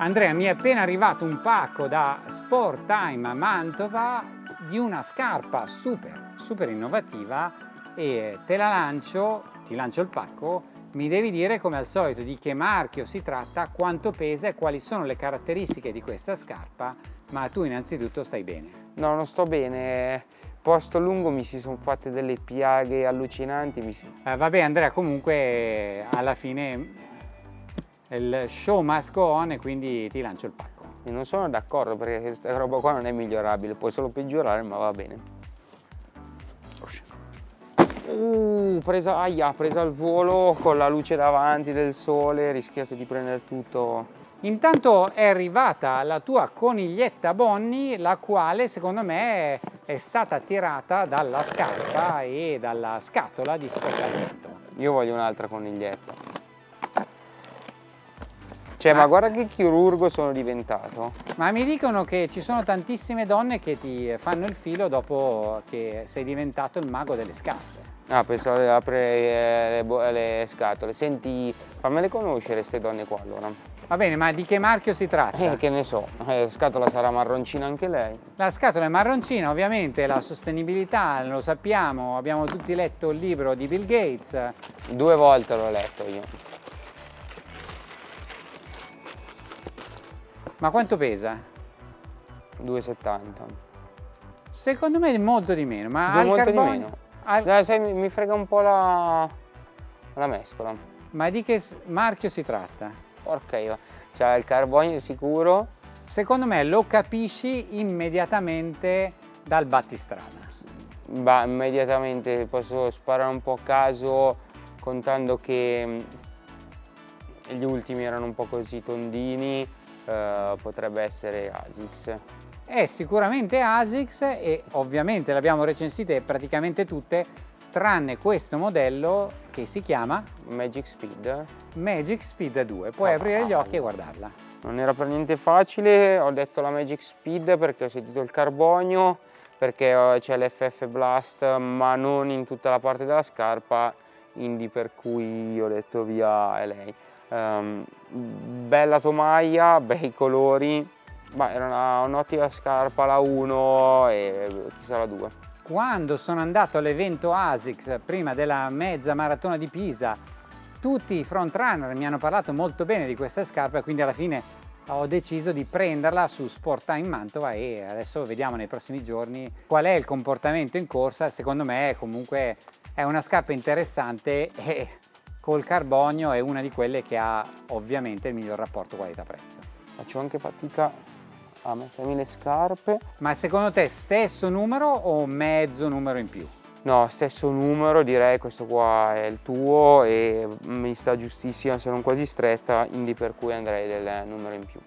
Andrea, mi è appena arrivato un pacco da Sport Time a Mantova di una scarpa super, super innovativa e te la lancio, ti lancio il pacco, mi devi dire come al solito di che marchio si tratta, quanto pesa e quali sono le caratteristiche di questa scarpa, ma tu innanzitutto stai bene. No, non sto bene, posto lungo mi si sono fatte delle piaghe allucinanti. Si... Eh, vabbè Andrea, comunque alla fine il show must go on e quindi ti lancio il pacco. Io non sono d'accordo perché questa roba qua non è migliorabile, puoi solo peggiorare ma va bene. Uh, presa, aia, presa al volo con la luce davanti del sole, rischiato di prendere tutto. Intanto è arrivata la tua coniglietta Bonnie, la quale secondo me è stata attirata dalla scarpa e dalla scatola di sportamento. Io voglio un'altra coniglietta. Cioè, ma ah. guarda che chirurgo sono diventato. Ma mi dicono che ci sono tantissime donne che ti fanno il filo dopo che sei diventato il mago delle scarpe. Ah, pensavo di aprire le, le, scatole. Senti, fammele conoscere queste donne qua allora. Va bene, ma di che marchio si tratta? Eh, che ne so, eh, scatola sarà marroncina anche lei. La scatola è marroncina, ovviamente, la sostenibilità, lo sappiamo, abbiamo tutti letto il libro di Bill Gates. Due volte l'ho letto io. Ma quanto pesa? 2,70. Secondo me è molto di meno, ma al molto carbonio... di meno. Al... Dai, sai, mi, frega un po' la, la mescola. Ma di che marchio si tratta? Porca io, cioè il carbonio sicuro. Secondo me lo capisci immediatamente dal battistrada. Bah, immediatamente posso sparare un po' a caso contando che mm, gli ultimi erano un po' così tondini eh, potrebbe essere ASICS. È sicuramente ASICS e ovviamente le abbiamo recensite praticamente tutte tranne questo modello che si chiama Magic Speed. Magic Speed 2, puoi oh, aprire gli occhi e guardarla. Non era per niente facile, ho detto la Magic Speed perché ho sentito il carbonio, perché eh, c'è l'FF Blast ma non in tutta la parte della scarpa, quindi per cui ho detto via lei. Um, bella tomaia, bei colori, ma era un'ottima un scarpa la 1 e chissà la 2. Quando sono andato all'evento ASICS prima della mezza maratona di Pisa, tutti i frontrunner mi hanno parlato molto bene di questa scarpa, quindi alla fine ho deciso di prenderla su Sport Time Mantova e adesso vediamo nei prossimi giorni qual è il comportamento in corsa. Secondo me comunque è una scarpa interessante e col carbonio è una di quelle che ha ovviamente il miglior rapporto qualità-prezzo. Faccio anche fatica a mettermi le scarpe. Ma secondo te stesso numero o mezzo numero in più? No, stesso numero, direi questo qua è il tuo e mi sta giustissima se non quasi stretta, quindi per cui andrei del numero in più.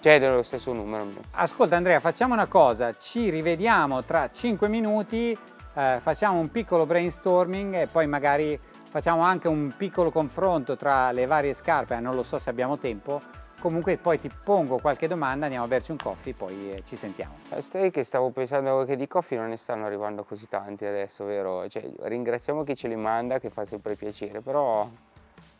Cioè dello stesso numero in più. Ascolta Andrea, facciamo una cosa, ci rivediamo tra 5 minuti, eh, facciamo un piccolo brainstorming e poi magari facciamo anche un piccolo confronto tra le varie scarpe, eh, non lo so se abbiamo tempo, comunque poi ti pongo qualche domanda, andiamo a berci un coffee, poi eh, ci sentiamo. Eh, stai che stavo pensando che di coffee non ne stanno arrivando così tanti adesso, vero? Cioè, ringraziamo chi ce li manda, che fa sempre piacere, però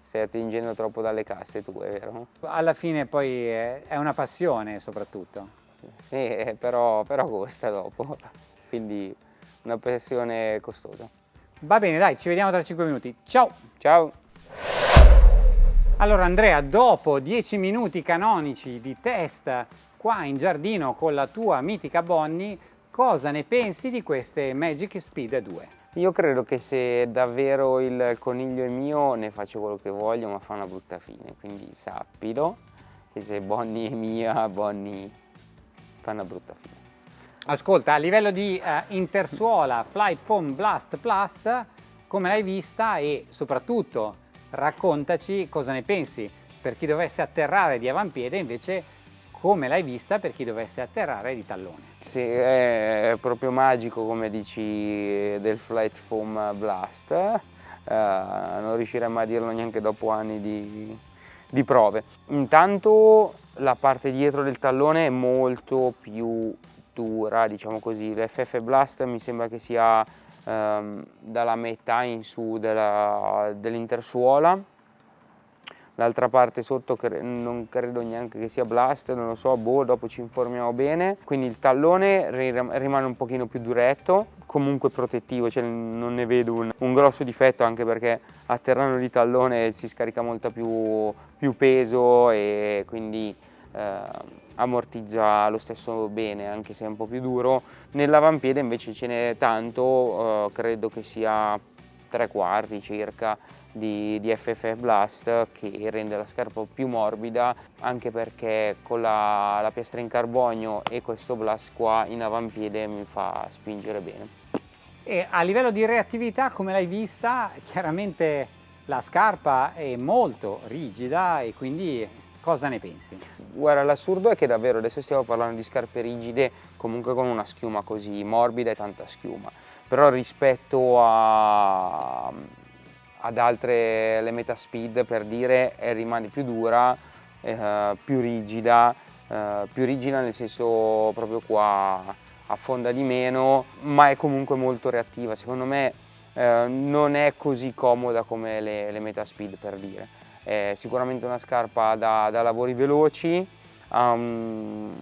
stai attingendo troppo dalle casse tu, è vero? Alla fine poi è una passione soprattutto. Sì, però, però costa dopo, quindi una passione costosa. Va bene, dai, ci vediamo tra 5 minuti. Ciao! Ciao! Allora Andrea, dopo 10 minuti canonici di test qua in giardino con la tua mitica Bonnie, cosa ne pensi di queste Magic Speed 2? Io credo che se davvero il coniglio è mio ne faccio quello che voglio ma fa una brutta fine, quindi sappilo che se Bonnie è mia, Bonnie fa una brutta fine. Ascolta, a livello di uh, intersuola Flight Foam Blast Plus, come l'hai vista e soprattutto raccontaci cosa ne pensi per chi dovesse atterrare di avampiede invece come l'hai vista per chi dovesse atterrare di tallone. Sì, è proprio magico come dici del Flight Foam Blast, uh, non riusciremmo a dirlo neanche dopo anni di, di prove. Intanto la parte dietro del tallone è molto più dura, diciamo così. L'FF Blast mi sembra che sia ehm, dalla metà in su dell'intersuola, l'altra parte sotto cre non credo neanche che sia blast, non lo so, boh, dopo ci informiamo bene. Quindi il tallone rimane un pochino più duretto, comunque protettivo, cioè non ne vedo un, un grosso difetto anche perché a terreno di tallone si scarica molto più, più peso e quindi eh, ammortizza lo stesso bene anche se è un po' più duro. Nell'avampiede invece ce n'è tanto, eh, credo che sia tre quarti circa di, di FFF Blast che rende la scarpa più morbida anche perché con la, la piastra in carbonio e questo Blast qua in avampiede mi fa spingere bene. E a livello di reattività come l'hai vista chiaramente la scarpa è molto rigida e quindi cosa ne pensi? Guarda l'assurdo è che davvero adesso stiamo parlando di scarpe rigide comunque con una schiuma così morbida e tanta schiuma però rispetto a, ad altre le Metaspeed per dire rimane più dura, eh, più rigida, eh, più rigida nel senso proprio qua affonda di meno, ma è comunque molto reattiva. Secondo me eh, non è così comoda come le, le Metaspeed per dire. È sicuramente una scarpa da, da lavori veloci, um,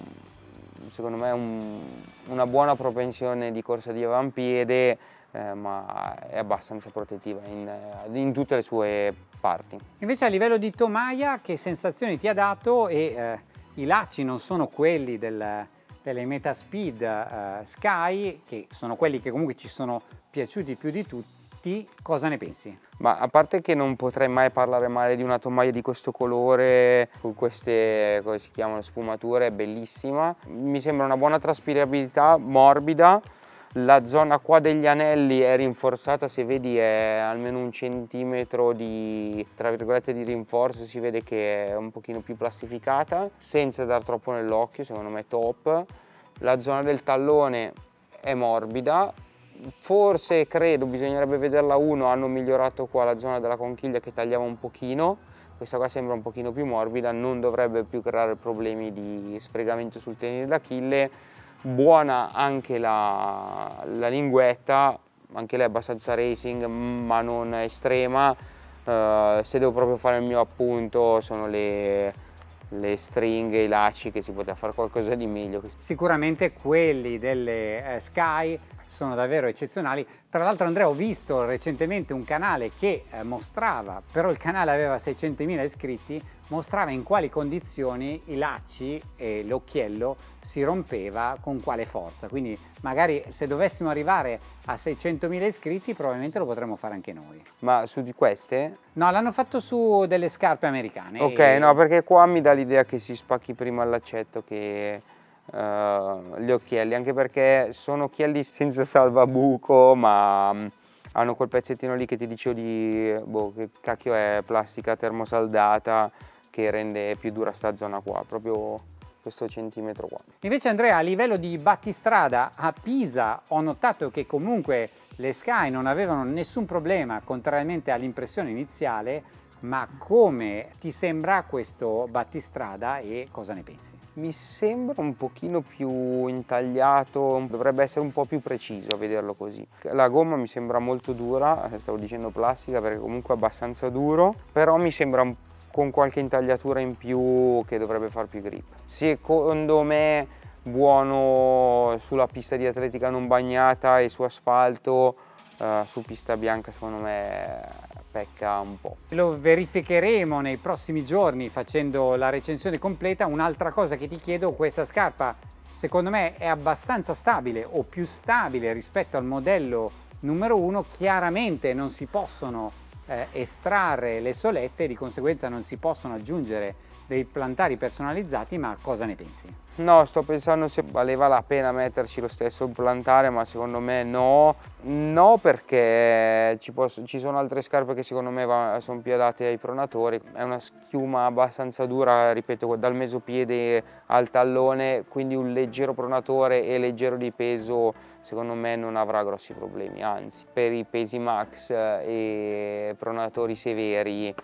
secondo me un, una buona propensione di corsa di avampiede, eh, ma è abbastanza protettiva in, eh, in, tutte le sue parti. Invece a livello di tomaia che sensazioni ti ha dato e eh, i lacci non sono quelli del, delle Metaspeed eh, Sky che sono quelli che comunque ci sono piaciuti più di tutti, cosa ne pensi? Ma a parte che non potrei mai parlare male di una tomaia di questo colore, con queste, come si chiamano, sfumature, è bellissima. Mi sembra una buona traspirabilità, morbida, la zona qua degli anelli è rinforzata, se vedi è almeno un centimetro di, tra virgolette, di rinforzo, si vede che è un pochino più plastificata, senza dar troppo nell'occhio, secondo me top. La zona del tallone è morbida, forse credo, bisognerebbe vederla uno, hanno migliorato qua la zona della conchiglia che tagliava un pochino, questa qua sembra un pochino più morbida, non dovrebbe più creare problemi di sfregamento sul tenere d'Achille, buona anche la, la, linguetta, anche lei è abbastanza racing ma non estrema, uh, se devo proprio fare il mio appunto sono le, le stringhe, i lacci che si poteva fare qualcosa di meglio. Sicuramente quelli delle eh, Sky sono davvero eccezionali. Tra l'altro Andrea ho visto recentemente un canale che eh, mostrava, però il canale aveva 600.000 iscritti, mostrava in quali condizioni i lacci e l'occhiello si rompeva con quale forza. Quindi magari se dovessimo arrivare a 600.000 iscritti probabilmente lo potremmo fare anche noi. Ma su di queste? No, l'hanno fatto su delle scarpe americane. Ok, e... no, perché qua mi dà l'idea che si spacchi prima il laccetto che uh, gli occhielli, anche perché sono occhielli senza salvabuco, ma um, hanno quel pezzettino lì che ti dicevo di, boh, che cacchio è, plastica termosaldata, che rende più dura sta zona qua, proprio questo centimetro qua. Invece Andrea, a livello di battistrada a Pisa ho notato che comunque le Sky non avevano nessun problema, contrariamente all'impressione iniziale, ma come ti sembra questo battistrada e cosa ne pensi? Mi sembra un pochino più intagliato, dovrebbe essere un po' più preciso a vederlo così. La gomma mi sembra molto dura, stavo dicendo plastica perché comunque è abbastanza duro, però mi sembra con qualche intagliatura in più che dovrebbe far più grip. Secondo me buono sulla pista di atletica non bagnata e su asfalto, uh, su pista bianca secondo me pecca un po'. Lo verificheremo nei prossimi giorni facendo la recensione completa. Un'altra cosa che ti chiedo, questa scarpa secondo me è abbastanza stabile o più stabile rispetto al modello numero uno. Chiaramente non si possono eh, estrarre le solette e di conseguenza non si possono aggiungere dei plantari personalizzati, ma cosa ne pensi? No, sto pensando se valeva la pena metterci lo stesso plantare, ma secondo me no. No perché ci, posso, ci sono altre scarpe che secondo me sono più adatte ai pronatori. È una schiuma abbastanza dura, ripeto, dal mesopiede al tallone, quindi un leggero pronatore e leggero di peso secondo me non avrà grossi problemi, anzi per i pesi max e pronatori severi eh,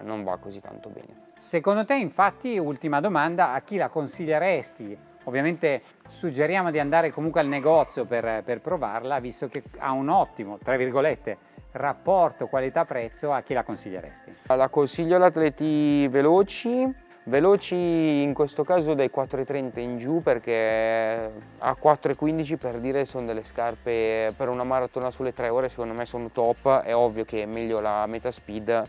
non va così tanto bene. Secondo te infatti, ultima domanda, a chi la consiglieresti? Ovviamente suggeriamo di andare comunque al negozio per, per provarla, visto che ha un ottimo, tra virgolette, rapporto qualità-prezzo a chi la consiglieresti? La consiglio ad atleti veloci, veloci in questo caso dai 4,30 in giù perché a 4,15 per dire sono delle scarpe per una maratona sulle 3 ore secondo me sono top, è ovvio che è meglio la meta speed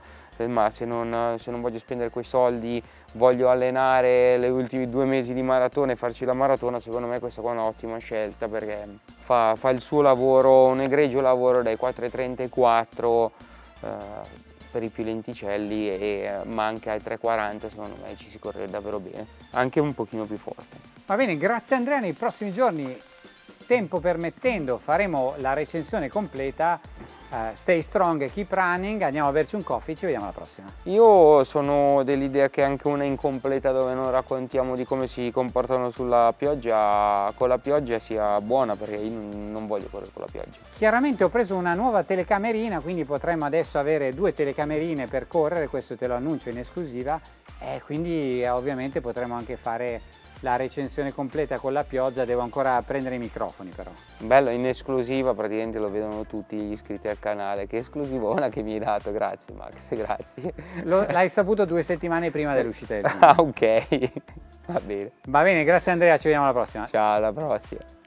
ma se non, se non voglio spendere quei soldi, voglio allenare le ultimi due mesi di maratona e farci la maratona, secondo me questa qua è un'ottima scelta perché fa, fa, il suo lavoro, un egregio lavoro dai 4.30 ai 4 eh, per i più lenticelli, e, ma anche ai 3.40 secondo me ci si corre davvero bene, anche un pochino più forte. Va bene, grazie Andrea, nei prossimi giorni tempo permettendo faremo la recensione completa Uh, stay strong e keep running, andiamo a berci un coffee, ci vediamo alla prossima. Io sono dell'idea che anche una incompleta dove non raccontiamo di come si comportano sulla pioggia, con la pioggia sia buona perché io non voglio correre con la pioggia. Chiaramente ho preso una nuova telecamerina, quindi potremmo adesso avere due telecamerine per correre, questo te lo annuncio in esclusiva, e quindi eh, ovviamente potremo anche fare la recensione completa con la pioggia, devo ancora prendere i microfoni però. Bello, in esclusiva praticamente lo vedono tutti gli iscritti al canale, che esclusivona che mi hai dato, grazie Max, grazie. L'hai saputo due settimane prima dell'uscita del. Ah ok, va bene. Va bene, grazie Andrea, ci vediamo alla prossima. Ciao, alla prossima.